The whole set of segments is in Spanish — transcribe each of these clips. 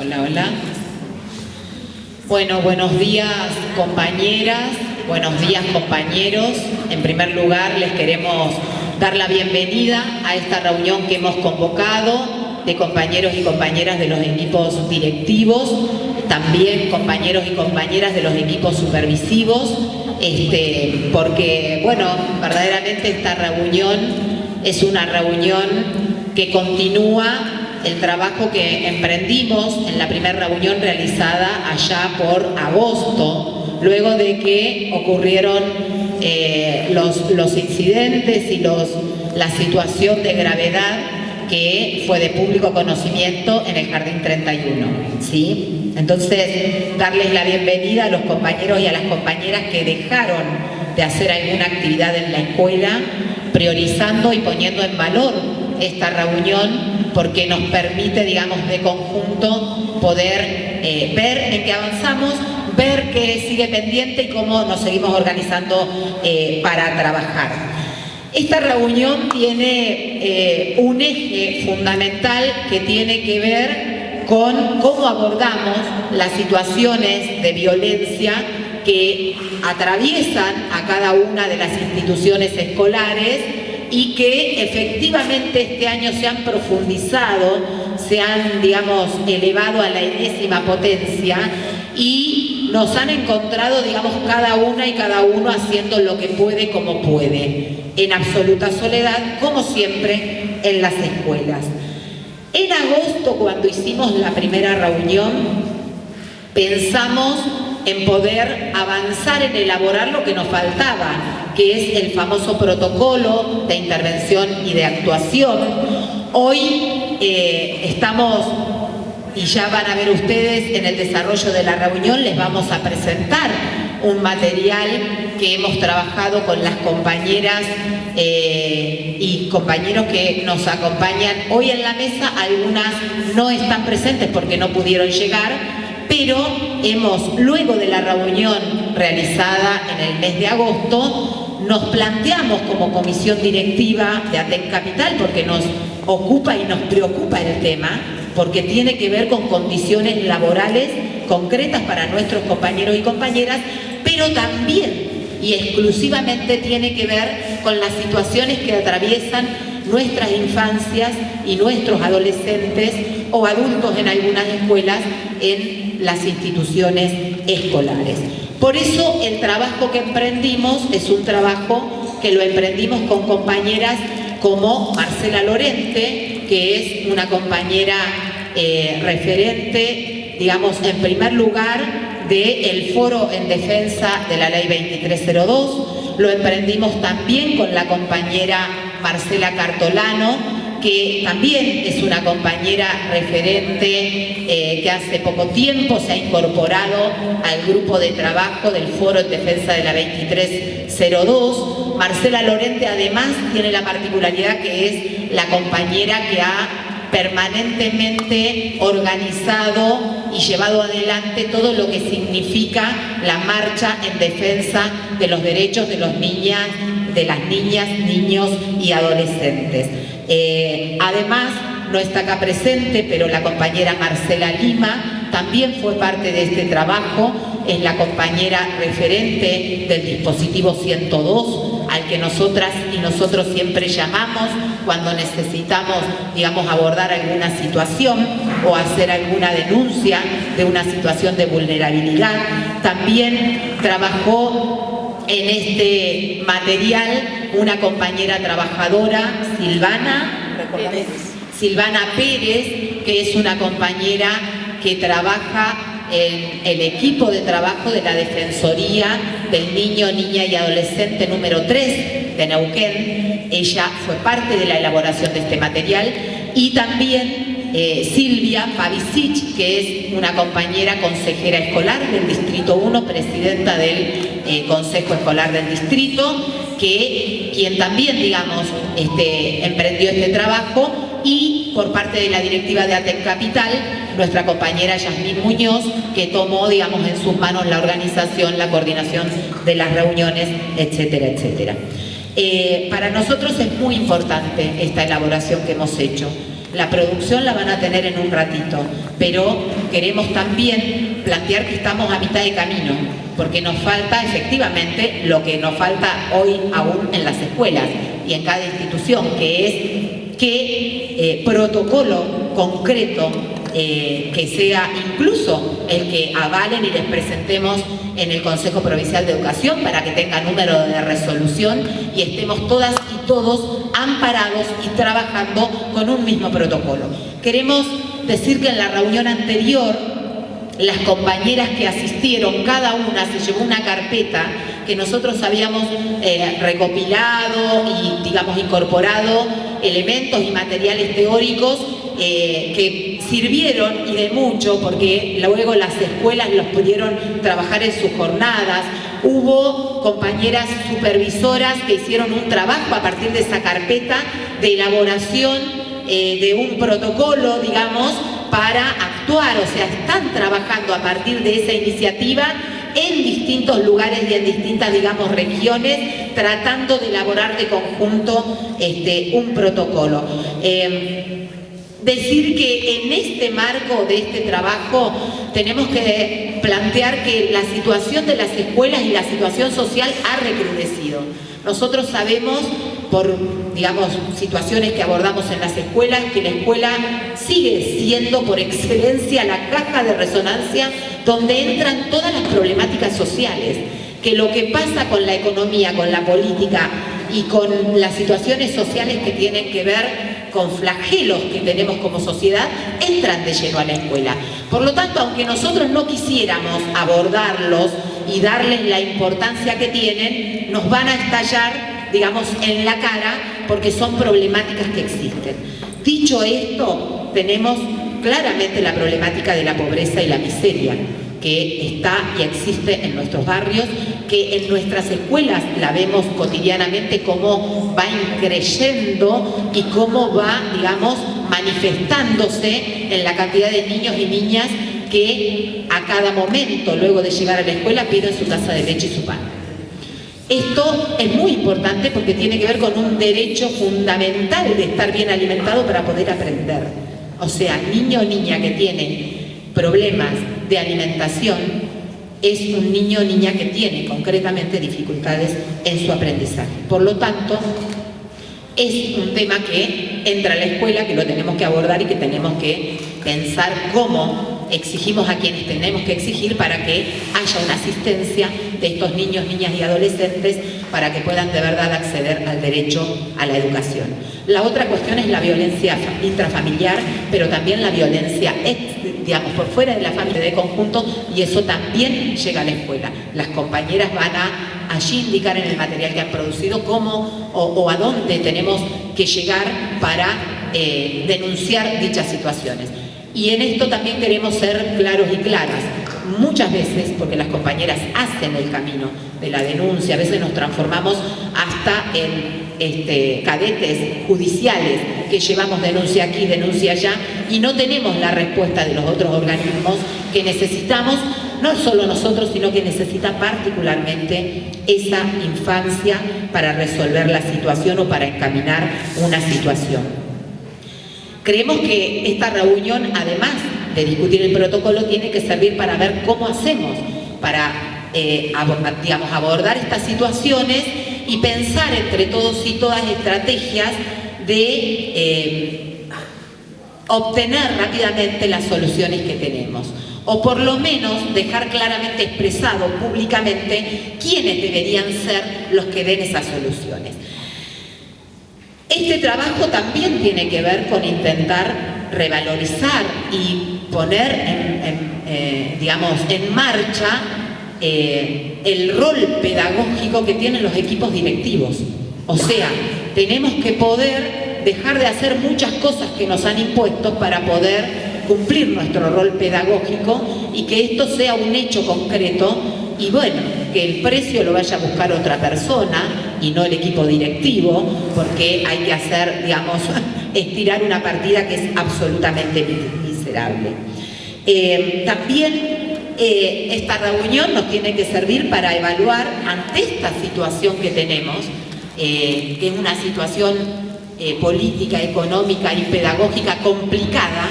Hola, hola. Bueno, buenos días compañeras, buenos días compañeros. En primer lugar les queremos dar la bienvenida a esta reunión que hemos convocado de compañeros y compañeras de los equipos directivos, también compañeros y compañeras de los equipos supervisivos, este, porque, bueno, verdaderamente esta reunión es una reunión que continúa el trabajo que emprendimos en la primera reunión realizada allá por agosto, luego de que ocurrieron eh, los, los, incidentes y los, la situación de gravedad que fue de público conocimiento en el Jardín 31. ¿sí? Entonces, darles la bienvenida a los compañeros y a las compañeras que dejaron de hacer alguna actividad en la escuela, priorizando y poniendo en valor esta reunión porque nos permite, digamos, de conjunto poder eh, ver en qué avanzamos, ver qué sigue pendiente y cómo nos seguimos organizando eh, para trabajar. Esta reunión tiene eh, un eje fundamental que tiene que ver con cómo abordamos las situaciones de violencia que atraviesan a cada una de las instituciones escolares y que efectivamente este año se han profundizado, se han, digamos, elevado a la enésima potencia y nos han encontrado, digamos, cada una y cada uno haciendo lo que puede como puede, en absoluta soledad, como siempre, en las escuelas. En agosto, cuando hicimos la primera reunión, pensamos en poder avanzar en elaborar lo que nos faltaba, que es el famoso protocolo de intervención y de actuación. Hoy eh, estamos, y ya van a ver ustedes en el desarrollo de la reunión, les vamos a presentar un material que hemos trabajado con las compañeras eh, y compañeros que nos acompañan hoy en la mesa. Algunas no están presentes porque no pudieron llegar, pero hemos, luego de la reunión realizada en el mes de agosto, nos planteamos como comisión directiva de ATEC Capital, porque nos ocupa y nos preocupa el tema, porque tiene que ver con condiciones laborales concretas para nuestros compañeros y compañeras, pero también y exclusivamente tiene que ver con las situaciones que atraviesan nuestras infancias y nuestros adolescentes o adultos en algunas escuelas en las instituciones escolares. Por eso el trabajo que emprendimos es un trabajo que lo emprendimos con compañeras como Marcela Lorente, que es una compañera eh, referente, digamos, en primer lugar del Foro en Defensa de la Ley 2302. Lo emprendimos también con la compañera Marcela Cartolano, que también es una compañera referente eh, que hace poco tiempo se ha incorporado al grupo de trabajo del Foro en Defensa de la 2302. Marcela Lorente además tiene la particularidad que es la compañera que ha permanentemente organizado y llevado adelante todo lo que significa la marcha en defensa de los derechos de los niñas, de las niñas, niños y adolescentes. Eh, además, no está acá presente, pero la compañera Marcela Lima también fue parte de este trabajo, es la compañera referente del dispositivo 102, al que nosotras y nosotros siempre llamamos cuando necesitamos, digamos, abordar alguna situación o hacer alguna denuncia de una situación de vulnerabilidad. También trabajó en este material una compañera trabajadora, Silvana, Silvana Pérez, que es una compañera que trabaja en el equipo de trabajo de la Defensoría del Niño, Niña y Adolescente número 3 de Neuquén. Ella fue parte de la elaboración de este material y también eh, Silvia Pavicic, que es una compañera consejera escolar del Distrito 1, presidenta del eh, Consejo Escolar del Distrito, que quien también, digamos, este, emprendió este trabajo y por parte de la directiva de ATEC Capital nuestra compañera Yasmín Muñoz, que tomó, digamos, en sus manos la organización, la coordinación de las reuniones, etcétera, etcétera. Eh, para nosotros es muy importante esta elaboración que hemos hecho. La producción la van a tener en un ratito, pero queremos también plantear que estamos a mitad de camino, porque nos falta efectivamente lo que nos falta hoy aún en las escuelas y en cada institución, que es qué eh, protocolo concreto eh, que sea incluso el que avalen y les presentemos en el Consejo Provincial de Educación para que tenga número de resolución y estemos todas y todos amparados y trabajando con un mismo protocolo. Queremos decir que en la reunión anterior las compañeras que asistieron, cada una se llevó una carpeta que nosotros habíamos eh, recopilado y, digamos, incorporado elementos y materiales teóricos eh, que sirvieron y de mucho porque luego las escuelas los pudieron trabajar en sus jornadas. Hubo compañeras supervisoras que hicieron un trabajo a partir de esa carpeta de elaboración eh, de un protocolo, digamos, para actuar, o sea, están trabajando a partir de esa iniciativa en distintos lugares y en distintas, digamos, regiones, tratando de elaborar de conjunto este, un protocolo. Em, decir que en este marco de este trabajo tenemos que plantear que la situación de las escuelas y la situación social ha recrudecido. Nosotros sabemos por, digamos, situaciones que abordamos en las escuelas, que la escuela sigue siendo por excelencia la caja de resonancia donde entran todas las problemáticas sociales, que lo que pasa con la economía, con la política y con las situaciones sociales que tienen que ver con flagelos que tenemos como sociedad, entran de lleno a la escuela. Por lo tanto, aunque nosotros no quisiéramos abordarlos y darles la importancia que tienen, nos van a estallar, digamos, en la cara porque son problemáticas que existen. Dicho esto, tenemos claramente la problemática de la pobreza y la miseria que está y existe en nuestros barrios, que en nuestras escuelas la vemos cotidianamente cómo va increyendo y cómo va, digamos, manifestándose en la cantidad de niños y niñas que a cada momento, luego de llegar a la escuela, piden su taza de leche y su pan. Esto es muy importante porque tiene que ver con un derecho fundamental de estar bien alimentado para poder aprender. O sea, niño o niña que tiene problemas de alimentación es un niño o niña que tiene concretamente dificultades en su aprendizaje. Por lo tanto, es un tema que entra a la escuela, que lo tenemos que abordar y que tenemos que pensar cómo exigimos a quienes tenemos que exigir para que haya una asistencia de estos niños, niñas y adolescentes para que puedan de verdad acceder al derecho a la educación. La otra cuestión es la violencia intrafamiliar, pero también la violencia digamos, por fuera de la familia de conjunto y eso también llega a la escuela. Las compañeras van a allí indicar en el material que han producido cómo o, a dónde tenemos que llegar para eh, denunciar dichas situaciones. Y en esto también queremos ser claros y claras. Muchas veces, porque las compañeras hacen el camino de la denuncia, a veces nos transformamos hasta en este, cadetes judiciales que llevamos denuncia aquí, denuncia allá, y no tenemos la respuesta de los otros organismos que necesitamos, no solo nosotros, sino que necesita particularmente esa infancia para resolver la situación o para encaminar una situación. Creemos que esta reunión, además de discutir el protocolo, tiene que servir para ver cómo hacemos para eh, digamos, abordar estas situaciones y pensar entre todos y todas estrategias de eh, obtener rápidamente las soluciones que tenemos o por lo menos dejar claramente expresado públicamente quiénes deberían ser los que den esas soluciones. Este trabajo también tiene que ver con intentar revalorizar y poner en, eh, digamos, en marcha eh, el rol pedagógico que tienen los equipos directivos. O sea, tenemos que poder dejar de hacer muchas cosas que nos han impuesto para poder cumplir nuestro rol pedagógico y que esto sea un hecho concreto y bueno, que el precio lo vaya a buscar otra persona y no el equipo directivo, porque hay que hacer, digamos, estirar una partida que es absolutamente miserable. Eh, también eh, esta reunión nos tiene que servir para evaluar ante esta situación que tenemos, eh, que es una situación política, económica y pedagógica complicada,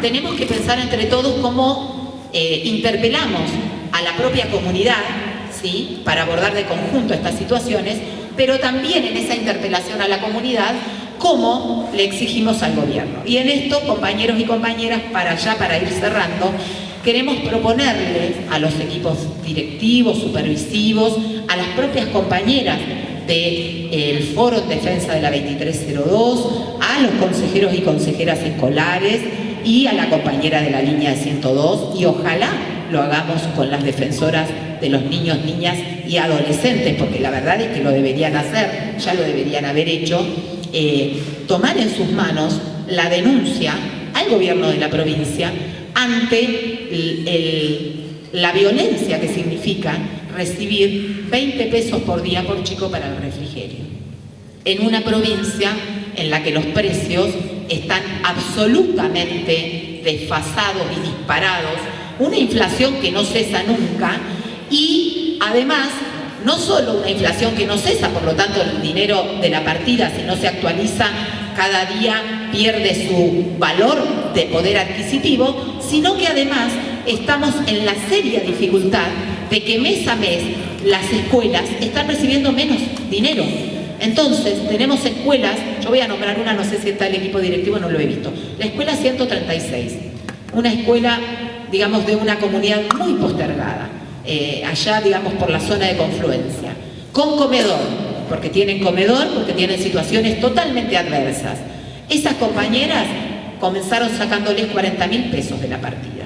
tenemos que pensar entre todos cómo interpelamos a la propia comunidad ¿sí? para abordar de conjunto estas situaciones, pero también en esa interpelación a la comunidad cómo le exigimos al gobierno. Y en esto, compañeros y compañeras, para allá, para ir cerrando, queremos proponerle a los equipos directivos, supervisivos, a las propias compañeras del Foro en Defensa de la 2302, a los consejeros y consejeras escolares y a la compañera de la línea de 102 y ojalá lo hagamos con las defensoras de los niños, niñas y adolescentes, porque la verdad es que lo deberían hacer, ya lo deberían haber hecho, eh, tomar en sus manos la denuncia al gobierno de la provincia ante la violencia que significa recibir 20 pesos por día por chico para el refrigerio. En una provincia en la que los precios están absolutamente desfasados y disparados, una inflación que no cesa nunca y además no solo una inflación que no cesa, por lo tanto el dinero de la partida si no se actualiza cada día pierde su valor de poder adquisitivo, sino que además estamos en la seria dificultad de que mes a mes las escuelas están recibiendo menos dinero. Entonces, tenemos escuelas, yo voy a nombrar una, no sé si está el equipo directivo, no lo he visto, la escuela 136, una escuela, digamos, de una comunidad muy postergada, eh, allá, digamos, por la zona de confluencia, con comedor, porque tienen comedor, porque tienen situaciones totalmente adversas. Esas compañeras comenzaron sacándoles 40 mil pesos de la partida.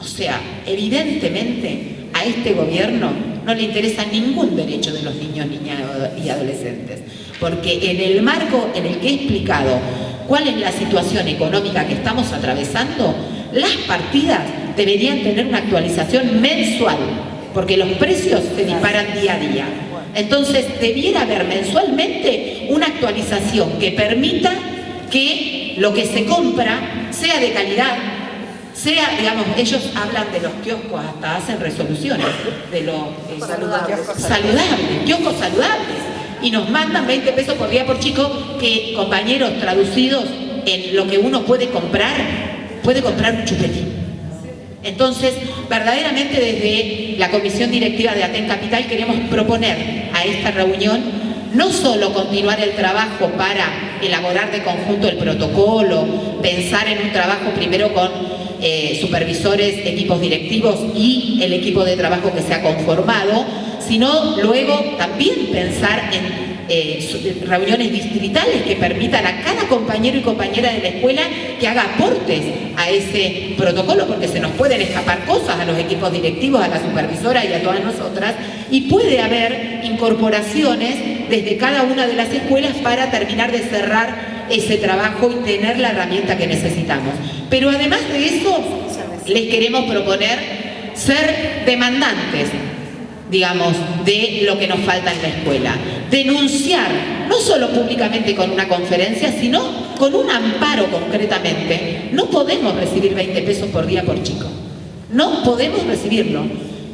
O sea, evidentemente a este gobierno no le interesa ningún derecho de los niños, niñas y adolescentes, porque en el marco en el que he explicado cuál es la situación económica que estamos atravesando, las partidas deberían tener una actualización mensual, porque los precios se disparan día a día. Entonces, debiera haber mensualmente una actualización que permita que lo que se compra sea de calidad, sea, digamos, ellos hablan de los kioscos, hasta hacen resoluciones de los eh, saludables, kioscos saludables, y nos mandan 20 pesos por día por chico, que compañeros traducidos en lo que uno puede comprar, puede comprar un chupetín. Entonces, verdaderamente desde la Comisión Directiva de Aten Capital queremos proponer a esta reunión no solo continuar el trabajo para elaborar de conjunto el protocolo, pensar en un trabajo primero con eh, supervisores, equipos directivos y el equipo de trabajo que se ha conformado, sino luego también pensar en eh, reuniones distritales que permitan a cada compañero y compañera de la escuela que haga aportes a ese protocolo, porque se nos pueden escapar cosas a los equipos directivos, a la supervisora y a todas nosotras, y puede haber incorporaciones desde cada una de las escuelas para terminar de cerrar ese trabajo y tener la herramienta que necesitamos. Pero además de eso, les queremos proponer ser demandantes, digamos, de lo que nos falta en la escuela. Denunciar, no solo públicamente con una conferencia, sino con un amparo concretamente. No podemos recibir 20 pesos por día por chico. No podemos recibirlo.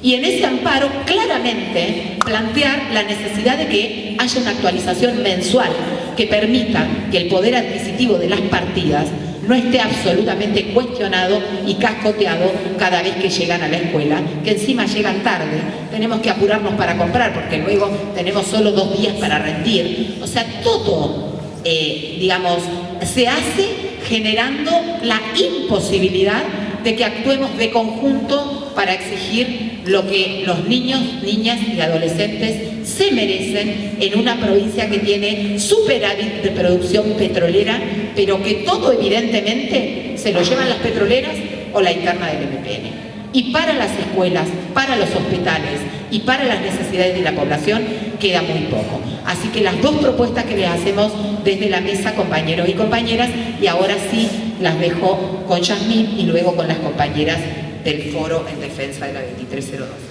Y en ese amparo claramente plantear la necesidad de que haya una actualización mensual que permita que el poder adquisitivo de las partidas no esté absolutamente cuestionado y cascoteado cada vez que llegan a la escuela, que encima llegan tarde, tenemos que apurarnos para comprar porque luego tenemos solo dos días para rendir. O sea, todo, eh, digamos, se hace generando la imposibilidad de que actuemos de conjunto para exigir lo que los niños, niñas y adolescentes se merecen en una provincia que tiene superávit de producción petrolera, pero que todo evidentemente se lo llevan las petroleras o la interna del MPN. Y para las escuelas, para los hospitales y para las necesidades de la población queda muy poco. Así que las dos propuestas que les hacemos desde la mesa, compañeros y compañeras, y ahora sí las dejo con Yasmín y luego con las compañeras del foro en defensa de la 2302.